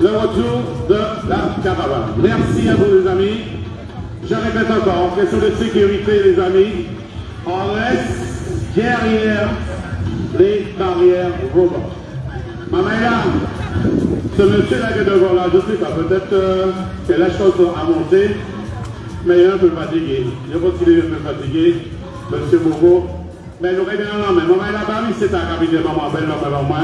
le retour de la caravane. Merci à vous les amis. Je répète encore, en question de sécurité les amis, on reste derrière les barrières volantes. Maman ce monsieur-là qui est devant là, je ne sais pas, peut-être que la chanson a monté, mais il est un peu fatigué. Je pense qu'il est un peu fatigué, monsieur Mogo. Mais j'aurais bien non, mais maman là-bas, c'est un capitaine, maman belle, maman moi,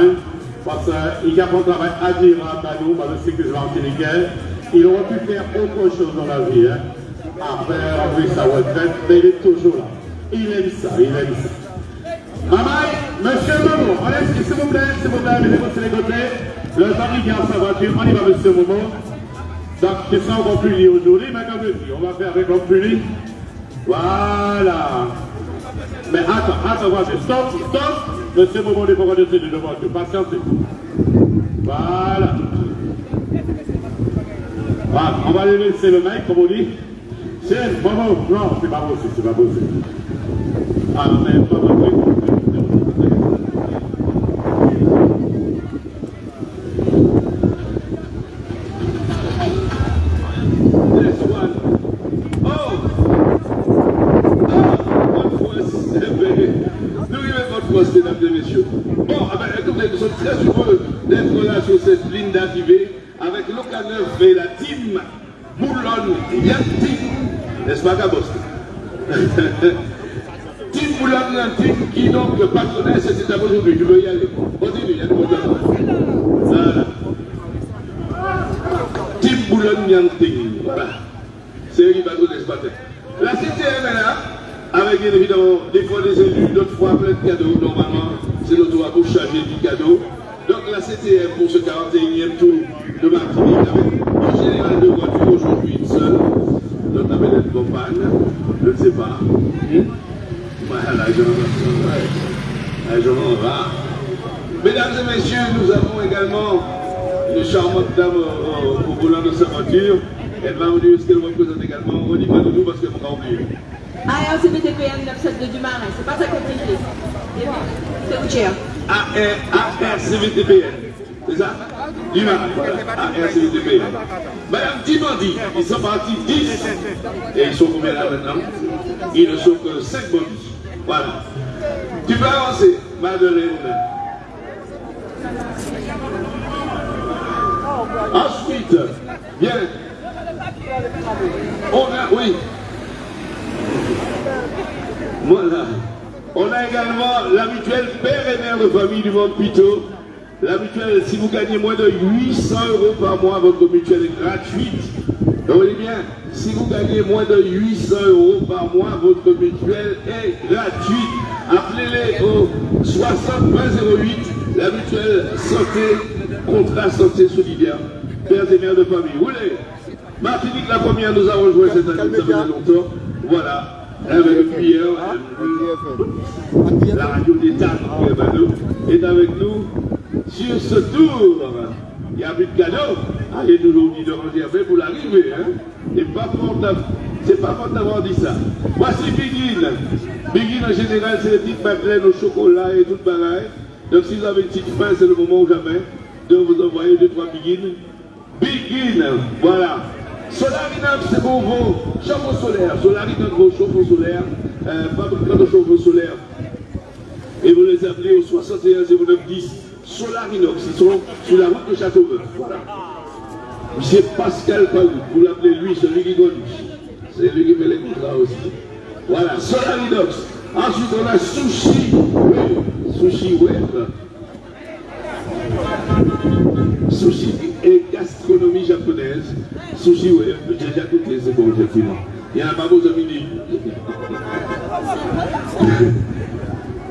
parce qu'il a un travail admirable à nous, c'est que je l'antiliquais. Il aurait pu faire autre chose dans la vie, hein, après avoir sa retraite, mais il est toujours là. Il aime ça, il aime ça. Maman, monsieur Momo, allez, s'il vous plaît, s'il vous plaît, mettez-vous sur les côtés. Le mari garde sa voiture, on y va, monsieur Momo. Donc, c'est ça qu'on punit aujourd'hui, mais comme je dis, on va faire avec on punit. Voilà. Mais attends, attends, voilà, stop, stop. Monsieur Momo n'est pas dessus de voiture, patientez. Voilà. Voilà, on va lui laisser le mec, comme on dit. C'est Momo, non, c'est pas possible, c'est pas possible. Ah, mais pas. Mesdames et messieurs. Bon, ah ben, écoutez, nous sommes très heureux d'être là sur cette ligne d'arrivée avec l'Ocaneuf et la team Boulon Yantim, n'est-ce pas, Gabos? Team Boulon Yantim qui donc patronnait cette étape aujourd'hui. Je veux y aller. Continue, il y a une Voilà. Team Boulon Yantim. Voilà. C'est eux qui patronne ce matin. La CTM est là avec bien évidemment des fois des élus, d'autres fois plein de cadeaux. Normalement, c'est l'autoroute charger du cadeau. Donc la CTM pour ce 41e tour de Martinique avec en général deux voitures, aujourd'hui une seule. Donc la belle compagne, je ne sais pas. Voilà, je m'en vais. Mesdames et messieurs, nous avons également une charmante dame au, volant de sa voiture. Elle va nous dire ce qu'elle représente également. On dit pas de nous parce qu'elle m'a oublié. ARCBTPN 972 du Marin, c'est pas ça compliqué. C'est où cher ARCBTPN, c'est ça? Du voilà. ARCBTPN. Madame Timandi, ils sont partis 10. Et ils sont combien là maintenant? Ils ne sont que 5 bonus. Voilà. Tu peux avancer, Madeleine. Ensuite, bien. On a, oui, voilà. On a également l'habituel père et mère de famille du monde Pito. L'habituel, si vous gagnez moins de 800 euros par mois, votre mutuelle est gratuite. Voyez bien, si vous gagnez moins de 800 euros par mois, votre mutuelle est gratuite. Appelez-les au 6008, la santé, contrat santé solidaire, père et mère de famille. Vous voulez? Martinique, la première, nous avons joué cette année, ça fait longtemps. Voilà. Avec hier, la radio d'État est avec nous sur ce tour. Il n'y a plus de cadeau. Ah, il est toujours dit de réserver pour l'arrivée. Hein? C'est pas fort d'avoir dit ça. Voici Begin. Begin en général, c'est les petites madeleines au chocolat et tout pareil. Donc si vous avez une petite faim, c'est le moment ou jamais de vous envoyer deux, trois Begin. Begin, voilà. Solarinox, c'est pour vos chauffe-eau solaires. Solarinox, vos chauffe-eau solaires, euh, de chauffe-eau solaires. Et vous les appelez au 61 09 10 Solarinox. Ils sont sur la route de Châteauneuf. Voilà. Monsieur Pascal Palou, vous l'appelez lui, celui qui conduit. C'est lui qui fait les contrats aussi. Voilà, Solarinox. Ensuite, on a Sushi Web. Sushi Web. Sushi et gastronomie japonaise. Sushi, oui, j'ai déjà goûté, c'est bon, effectivement. Il y a un babo de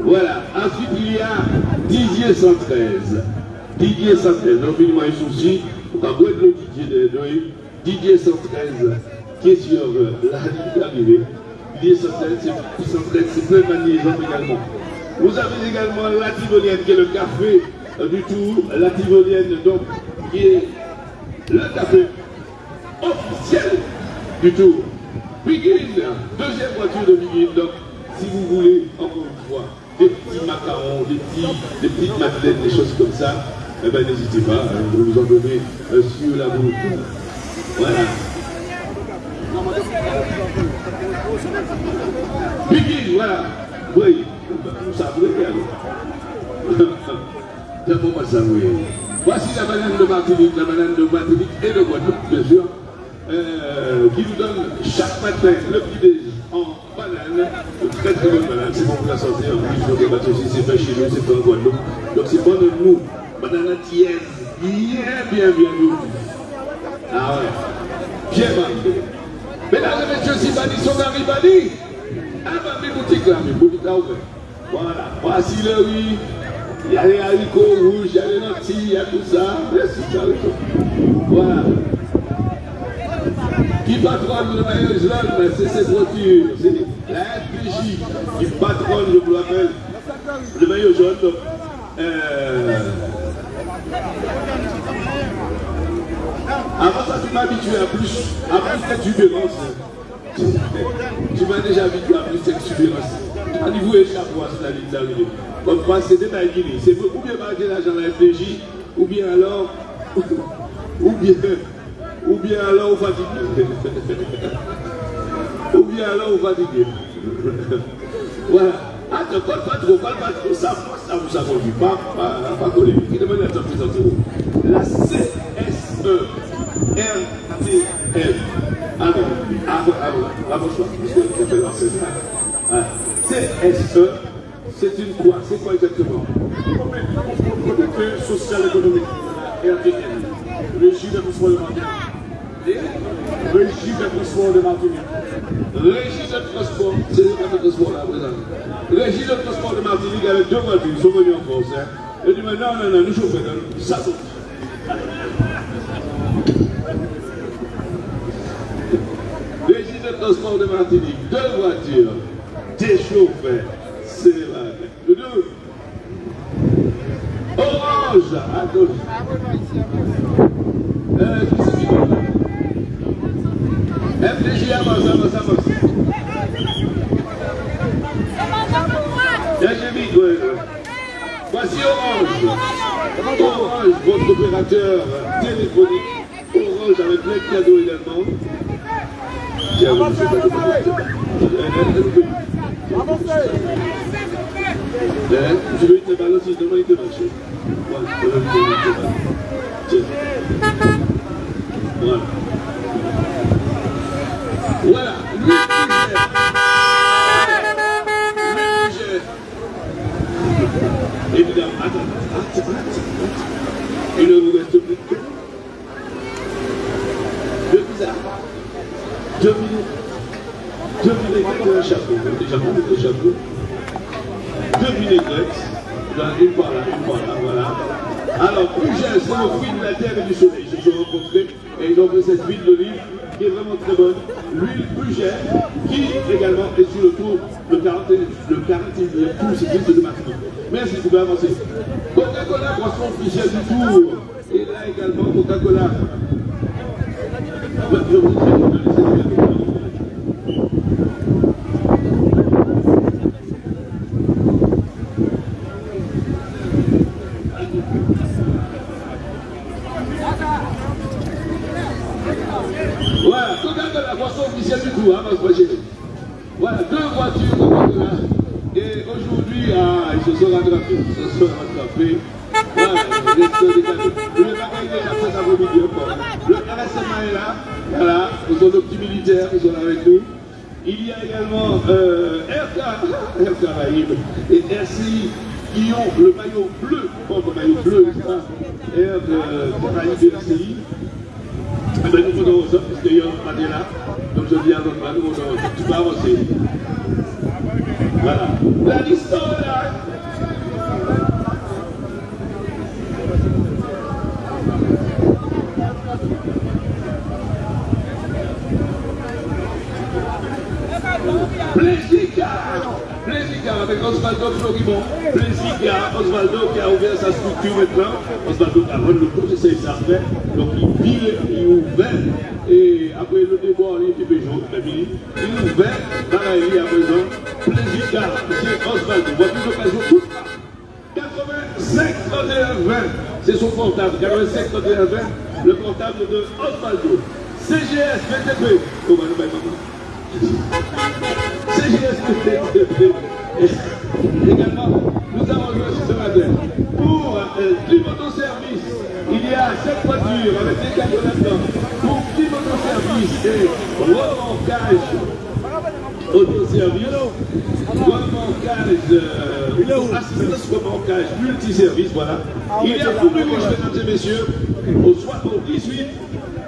voilà. Ensuite, il y a Didier 113. Didier 113. Donc, il a un souci. On va voir le Didier de Didier 113, qui est sur euh, la ligne d'arrivée. Didier 113, c'est plein de également. Vous avez également la Tivolienne, qui est le café du Tour. La Tivolienne, donc, qui est le café officiel du Tour. Begin, deuxième voiture de Begin. Donc, si vous voulez, encore une fois, des petits macarons, des, petits, des petites madeleines, des choses comme ça, eh bien n'hésitez pas, hein, vous vous en donnez euh, sur la route. Voilà. Biggie, voilà. Oui, vous savez, Voici la banane de Martinique, la banane de Martinique et de Guadeloupe, bien sûr, euh, qui nous donne chaque matin le petit en banane, une très très bonne banane, c'est bon pour la santé, en plus, donc les aussi, c'est fait chez nous, c'est fait en Guadeloupe, donc c'est bon de nous, banane tiède, bien, bien, bien nous. Ah ouais, bien marqué. Mesdames et messieurs, si Bani sont arrivés, ah bah mes boutiques là, mes boutiques là ouvertes. Voilà, voici le riz, il y a les haricots rouges, il y a les lentilles, il y a tout ça. Voilà. Qui patronne le maillot jaune, c'est cette voiture, c'est la FPJ qui patronne, je vous l'appelle, le maillot jaune. Euh... Avant ça, tu m'habituais à plus, à plus d'exubérance. Tu m'as déjà habitué à plus d'exubérance. À niveau échappe, c'est la ligne d'arrivée. Comme quoi, c'est des baguilles. C'est ou bien marquer l'argent à la FPJ, ou bien alors, ou bien, ou bien alors on fatigué. ou bien alors on fatigué. voilà. Ah, ne pas trop, pas trop. Ça, ça vous a conduit. Pas, pas, pas. Qui demande la sortie La CSE RTL. Ah non, avant, avant, avant, parce que CSE c'est quoi C'est quoi exactement Comité social économique, RTN, Régime de transport de Martinique. Régime de transport de Martinique. Régime de transport, c'est le de transport là, présent. Régime de transport de Martinique avec deux voitures, ils sont venus en France. Hein. Et dit, mais non, non, non, nous chauffons, ça saute. Régime de transport de Martinique, deux voitures, des chauffeurs c'est 12 à avance, avance, avance. Voici Orange. Orange, votre opérateur téléphonique. Orange avec plein de cadeaux également. Tiens, demain il te marche. Voilà, lui. Évidemment, plus deux. Deux minutes un chapeau deux vinaigrettes, une par là, une par là, voilà. Alors, Pugel, c'est fruit de la terre et du soleil. Rencontrés et ils ont fait cette huile d'olive qui est vraiment très bonne. L'huile Pugel, qui également est sur le tour de 40, le 41e tour cycliste de Martinique. Merci, vous pouvez avancer. Coca-Cola, boisson officielle du tour. Et là également, Coca-Cola. Je Voilà, deux voitures. Et aujourd'hui, ils se sont rattrapés, ils se sont rattrapés. Voilà, le. Le RSMA est là, voilà, ils sont nos petits militaires, ils sont avec nous. Il y a également euh, Air Caraïbes et RCI qui ont le maillot bleu, maillot bleu, euh. Eh bien, nous ça, là. Donc je dis à notre mari, tu peux avancer. Voilà. La liste là. Osvaldo Floribon. Plaisir Osvaldo qui a ouvert sa structure maintenant. Osvaldo a rendu le coup, c'est ça il s'est Donc il vit, il ouvert. Et après le débat, il était péjon, il est ouvert dans la vie à présent. Plaisir M. Osvaldo, voiture d'occasion toute 85 31 20. c'est son portable, 85 31 20, le portable de Osvaldo. CGS VTP. Bah, bah, CGS VTP. Également, nous avons joué ce matin pour euh, Climoto Service. Il y a cette voiture avec des cadeaux là-dedans. Pour Climoto Service et remontage autoservice, remontage, euh, assistance remontage multiservice, voilà. Il y a pour nous, mesdames et messieurs, au, soir, au 18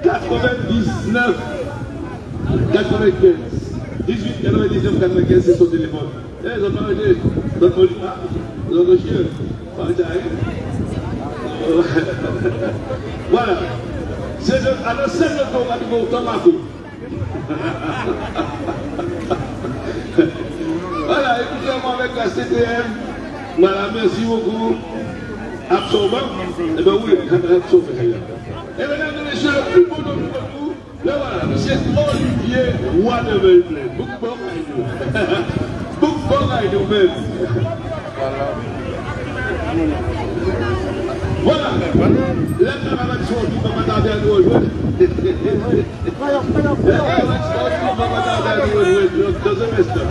99 95. 18 99 95, c'est son téléphone. Eh. Voilà. C'est le, Tomako. Voilà, écoutez-moi avec la CTM. Voilà, merci beaucoup. Absorbant Eh bien oui, absorbant. Et mesdames et messieurs, le plus beau de vous, le voilà, c'est Olivier Roy de. Beaucoup Voilà, il est ouvert. Voilà. Les préparations qui vont m'attarder à nous rejoindre. Les préparations qui vont m'attarder à nous rejoindre dans un instant.